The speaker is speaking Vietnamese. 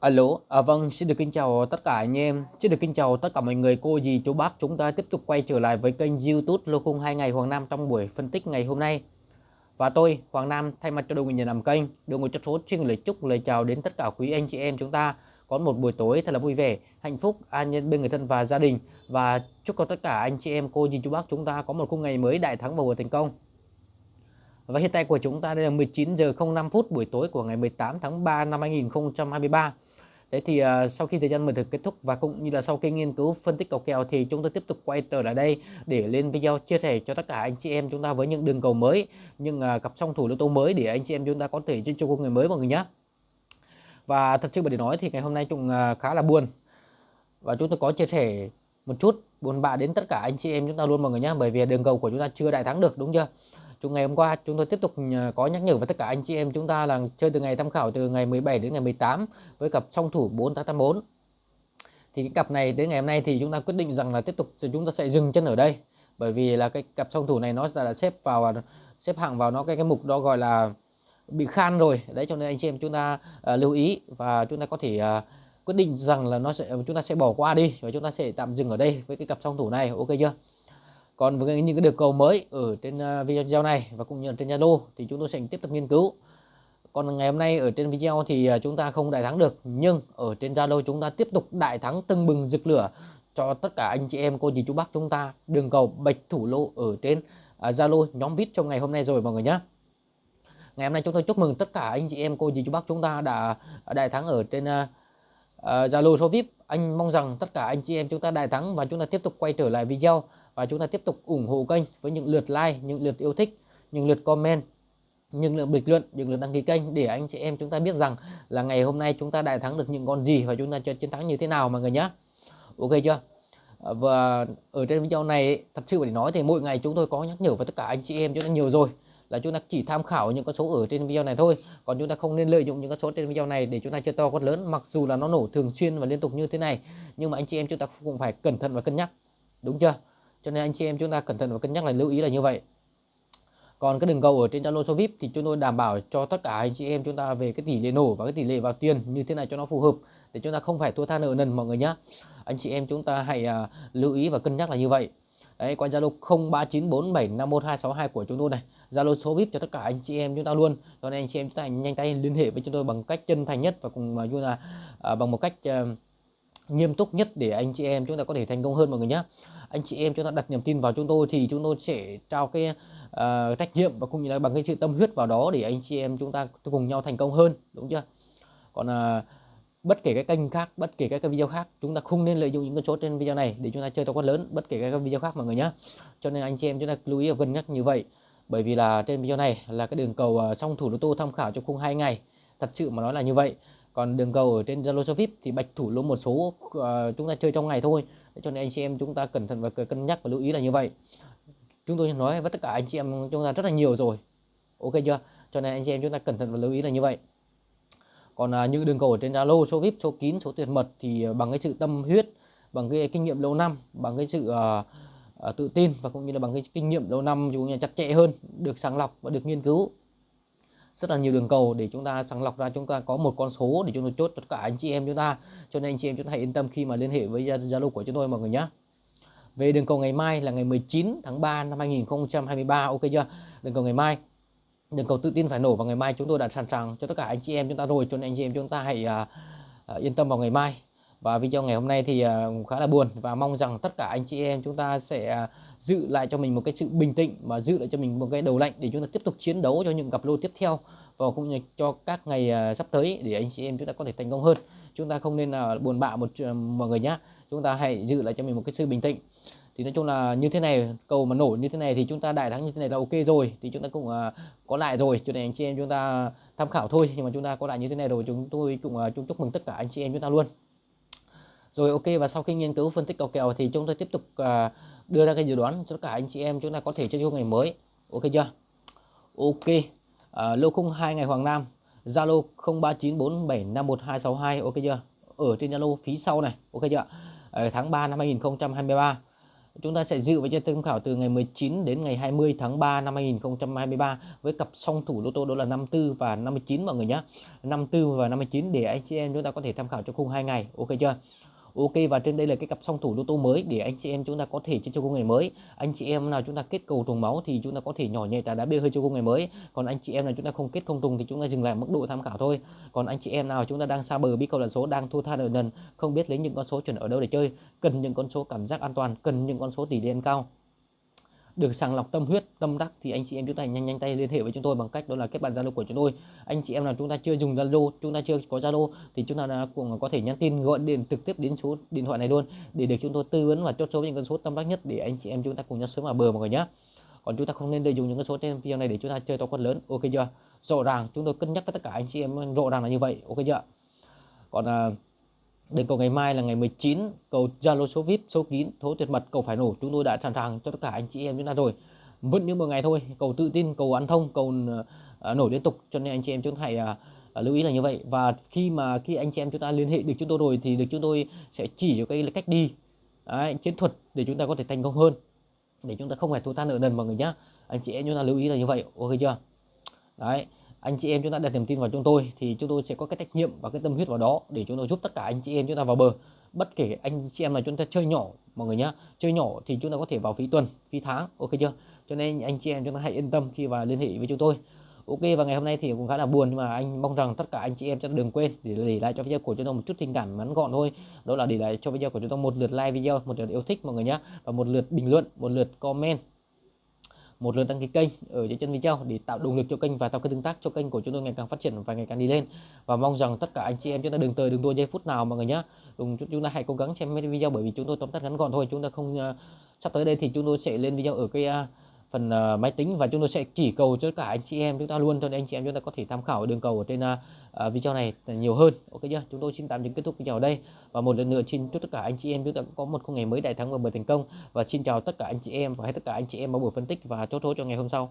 Alo, à, vâng, xin được kính chào tất cả anh em, xin được kính chào tất cả mọi người, cô dì, chú bác. Chúng ta tiếp tục quay trở lại với kênh YouTube Lô Khung 2 ngày Hoàng Nam trong buổi phân tích ngày hôm nay. Và tôi, Hoàng Nam, thay mặt cho đội nhà làm kênh, đội ngũ chất số xin lời chúc lời chào đến tất cả quý anh chị em chúng ta có một buổi tối thật là vui vẻ, hạnh phúc, an nhân bên người thân và gia đình và chúc cho tất cả anh chị em, cô dì, chú bác chúng ta có một khung ngày mới đại thắng và vừa thành công. Và hiện tại của chúng ta đây là 19 giờ 05 phút buổi tối của ngày 18 tháng 3 năm 2023. Đấy thì uh, sau khi thời gian mở thực kết thúc và cũng như là sau khi nghiên cứu phân tích cầu kèo thì chúng tôi tiếp tục quay trở lại đây để lên video chia sẻ cho tất cả anh chị em chúng ta với những đường cầu mới, những uh, cặp song thủ lô tô mới để anh chị em chúng ta có thể chơi cho người mới mọi người nhé. Và thật sự để nói thì ngày hôm nay chúng uh, à, khá là buồn và chúng tôi có chia sẻ một chút buồn bã đến tất cả anh chị em chúng ta luôn mọi người nhé bởi vì đường cầu của chúng ta chưa đại thắng được đúng chưa chúng ngày hôm qua chúng tôi tiếp tục ờ, có nhắc nhở với tất cả anh chị em chúng ta là chơi từ ngày tham khảo từ ngày 17 đến ngày 18 với cặp song thủ 4884 thì cái cặp này đến ngày hôm nay thì chúng ta quyết định rằng là tiếp tục chúng ta sẽ dừng chân ở đây. Bởi vì là cái cặp song thủ này nó là xếp vào xếp hạng vào nó cái cái mục đó gọi là bị khan rồi. Đấy cho nên anh chị em chúng ta uh, lưu ý và chúng ta có thể uh, quyết định rằng là nó sẽ chúng ta sẽ bỏ qua đi và chúng ta sẽ tạm dừng ở đây với cái cặp song thủ này. Ok chưa? Còn với những cái được cầu mới ở trên à, video này và cũng như trên Zalo thì chúng tôi sẽ tiếp tục nghiên cứu. Còn ngày hôm nay ở trên video thì à, chúng ta không đại thắng được, nhưng ở trên Zalo chúng ta tiếp tục đại thắng tưng bừng rực lửa cho tất cả anh chị em cô dì chú bác chúng ta. Đường cầu bạch thủ lô ở trên à, Zalo nhóm vít trong ngày hôm nay rồi mọi người nhé ngày hôm nay chúng tôi chúc mừng tất cả anh chị em cô dì chú bác chúng ta đã đại thắng ở trên Ờ, Zalo uh, số VIP anh mong rằng tất cả anh chị em chúng ta đại thắng và chúng ta tiếp tục quay trở lại video và chúng ta tiếp tục ủng hộ kênh với những lượt like những lượt yêu thích những lượt comment những lượt bình luận những lượt đăng ký kênh để anh chị em chúng ta biết rằng là ngày hôm nay chúng ta đại thắng được những con gì và chúng ta chiến thắng như thế nào mọi người nhé ok chưa? Ờ, và ở trên video này thật sự để nói thì mỗi ngày chúng tôi có nhắc nhở với tất cả anh chị em chúng ta nhiều rồi là chúng ta chỉ tham khảo những con số ở trên video này thôi. Còn chúng ta không nên lợi dụng những con số trên video này để chúng ta chơi to con lớn mặc dù là nó nổ thường xuyên và liên tục như thế này. Nhưng mà anh chị em chúng ta cũng phải cẩn thận và cân nhắc. Đúng chưa? Cho nên anh chị em chúng ta cẩn thận và cân nhắc là lưu ý là như vậy. Còn cái đường cầu ở trên Zalo số VIP thì chúng tôi đảm bảo cho tất cả anh chị em chúng ta về cái tỷ lệ nổ và cái tỷ lệ vào tiền như thế này cho nó phù hợp để chúng ta không phải thua tha nợ nần mọi người nhé anh chị em chúng ta hãy uh, lưu ý và cân nhắc là như vậy đấy qua Zalo 0394751262 của chúng tôi này. Zalo số VIP cho tất cả anh chị em chúng ta luôn. Cho nên anh chị em chúng ta nhanh tay liên hệ với chúng tôi bằng cách chân thành nhất và cùng như là à, bằng một cách à, nghiêm túc nhất để anh chị em chúng ta có thể thành công hơn mọi người nhé anh chị em chúng ta đặt niềm tin vào chúng tôi thì chúng tôi sẽ trao cái uh, trách nhiệm và cũng như là bằng cái sự tâm huyết vào đó để anh chị em chúng ta cùng nhau thành công hơn đúng chưa? Còn uh, bất kể cái kênh khác bất kể các cái video khác chúng ta không nên lợi dụng những con số trên video này để chúng ta chơi to con lớn bất kể các video khác mọi người nhé cho nên anh chị em chúng ta lưu ý và cân nhắc như vậy. Bởi vì là trên video này là cái đường cầu à, song thủ lô tô tham khảo cho khung hai ngày. Thật sự mà nói là như vậy. Còn đường cầu ở trên Zalo VIP thì bạch thủ lô một số uh, chúng ta chơi trong ngày thôi. Cho nên anh chị em chúng ta cẩn thận và cân nhắc và lưu ý là như vậy. Chúng tôi nói với tất cả anh chị em chúng ta rất là nhiều rồi. Ok chưa? Cho nên anh chị em chúng ta cẩn thận và lưu ý là như vậy còn à, những đường cầu ở trên Zalo số VIP số kín số tuyệt mật thì à, bằng cái sự tâm huyết bằng cái kinh nghiệm lâu năm bằng cái sự à, à, tự tin và cũng như là bằng cái kinh nghiệm lâu năm chúng ta chặt chẽ hơn được sàng lọc và được nghiên cứu. Rất là nhiều đường cầu để chúng ta sàng lọc ra chúng ta có một con số để chúng tôi chốt tất cả anh chị em chúng ta. Cho nên anh chị em chúng ta hãy yên tâm khi mà liên hệ với Zalo của chúng tôi mọi người nhé. Về đường cầu ngày mai là ngày 19 tháng 3 năm 2023 ok chưa? Đường cầu ngày mai đường cầu tự tin phải nổ vào ngày mai chúng tôi đã sẵn sàng cho tất cả anh chị em chúng ta rồi cho nên anh chị em chúng ta hãy uh, yên tâm vào ngày mai. Và video ngày hôm nay thì uh, khá là buồn và mong rằng tất cả anh chị em chúng ta sẽ uh, giữ lại cho mình một cái sự bình tĩnh và giữ lại cho mình một cái đầu lạnh để chúng ta tiếp tục chiến đấu cho những cặp lô tiếp theo và cũng như cho các ngày uh, sắp tới để anh chị em chúng ta có thể thành công hơn. Chúng ta không nên là uh, buồn bã một uh, mọi người nhá. Chúng ta hãy giữ lại cho mình một cái sự bình tĩnh thì nói chung là như thế này cầu mà nổ như thế này thì chúng ta đại thắng như thế này là ok rồi. Thì chúng ta cũng uh, có lại rồi. Cho nên anh chị em chúng ta tham khảo thôi. Nhưng mà chúng ta có lại như thế này rồi chúng tôi cũng uh, chúc mừng tất cả anh chị em chúng ta luôn. Rồi ok và sau khi nghiên cứu phân tích cầu kèo thì chúng tôi tiếp tục uh, đưa ra cái dự đoán cho tất cả anh chị em chúng ta có thể chơi chung ngày mới. Ok chưa? Ok. Uh, lô khung hai ngày Hoàng Nam. Zalo 0394751262 ok chưa? Ở trên Zalo phí sau này. Ok chưa? Ở tháng 3 năm 2023 chúng ta sẽ dự với chơi tham khảo từ ngày 19 đến ngày 20 tháng 3 năm 2023 với cặp song thủ lô tô đó là 54 và 59 mọi người nhé. 54 và 59 để anh chị em chúng ta có thể tham khảo cho khung hai ngày. Ok chưa? Ok và trên đây là cái cặp song thủ lô tô mới để anh chị em chúng ta có thể chơi cho công ngày mới. Anh chị em nào chúng ta kết cầu trùng máu thì chúng ta có thể nhỏ nhẹ trả đá bia hơi cho công ngày mới. Còn anh chị em nào chúng ta không kết không trùng thì chúng ta dừng lại mức độ tham khảo thôi. Còn anh chị em nào chúng ta đang xa bờ biết cầu là số đang thua tha nợ nần, không biết lấy những con số chuẩn ở đâu để chơi, cần những con số cảm giác an toàn, cần những con số tỷ lệ cao được sàng lọc tâm huyết tâm đắc thì anh chị em chúng ta nhanh nhanh tay liên hệ với chúng tôi bằng cách đó là kết bạn zalo của chúng tôi. Anh chị em nào chúng ta chưa dùng zalo chúng ta chưa có zalo thì chúng ta cũng có thể nhắn tin gọi điện trực tiếp đến số điện thoại này luôn để được chúng tôi tư vấn và chốt số những con số tâm đắc nhất để anh chị em chúng ta cùng nhau sớm vào bờ mọi người nhé. Còn chúng ta không nên lợi dụng những con số trên video này để chúng ta chơi to quất lớn ok chưa? Rõ ràng chúng tôi cân nhắc với tất cả anh chị em rõ ràng là như vậy ok chưa? Còn uh, Đến cầu ngày mai là ngày 19, cầu Zalo số VIP, số kín, thố tuyệt mật, cầu phải nổ. Chúng tôi đã sẵn sàng cho tất cả anh chị em chúng ta rồi. Vẫn như một ngày thôi, cầu tự tin, cầu ăn thông, cầu à, uh, nổi liên tục. Cho nên anh chị em chúng ta hãy uh, lưu ý là như vậy. Và khi mà khi anh chị em chúng ta liên hệ được chúng tôi rồi thì được chúng tôi sẽ chỉ cho cái cách đi, Đấy, chiến thuật để chúng ta có thể thành công hơn. Để chúng ta không phải thua tha nợ nần mọi người nhá. Anh chị em chúng ta lưu ý là như vậy, ok chưa? Đấy anh chị em chúng ta đặt niềm tin vào chúng tôi thì chúng tôi sẽ có cái trách nhiệm và cái tâm huyết vào đó để chúng tôi giúp tất cả anh chị em chúng ta vào bờ. Bất kể anh chị em là chúng ta chơi nhỏ, mọi người nhá, chơi nhỏ thì chúng ta có thể vào phí tuần, phí tháng, ok chưa? Cho nên anh chị em chúng ta hãy yên tâm khi vào liên hệ với chúng tôi. Ok, và ngày hôm nay thì cũng khá là buồn nhưng mà anh mong rằng tất cả anh chị em chúng ta đừng quên để để lại cho video của chúng tôi một chút tình cảm ngắn gọn thôi. Đó là để lại cho video của chúng tôi một lượt like video, một lượt yêu thích mọi người nhé và một lượt bình luận, một lượt comment một lượt đăng ký kênh ở dưới chân video để tạo động lực cho kênh và tạo cái tương tác cho kênh của chúng tôi ngày càng phát triển và ngày càng đi lên. Và mong rằng tất cả anh chị em chúng ta đừng tới đừng đua giây phút nào mọi người nhé cùng chúng ta hãy cố gắng xem video bởi vì chúng tôi tóm tắt ngắn gọn thôi. Chúng ta không uh, sắp tới đây thì chúng tôi sẽ lên video ở cái uh, phần uh, máy tính và chúng tôi sẽ chỉ cầu cho tất cả anh chị em chúng ta luôn cho nên anh chị em chúng ta có thể tham khảo đường cầu ở trên uh, video này nhiều hơn. Ok chưa? Chúng tôi xin tạm dừng kết thúc video ở đây. Và một lần nữa xin chúc tất cả anh chị em chúng ta có một ngày mới đại thắng và bờ thành công. Và xin chào tất cả anh chị em và hết tất cả anh chị em vào buổi phân tích và chốt số cho ngày hôm sau.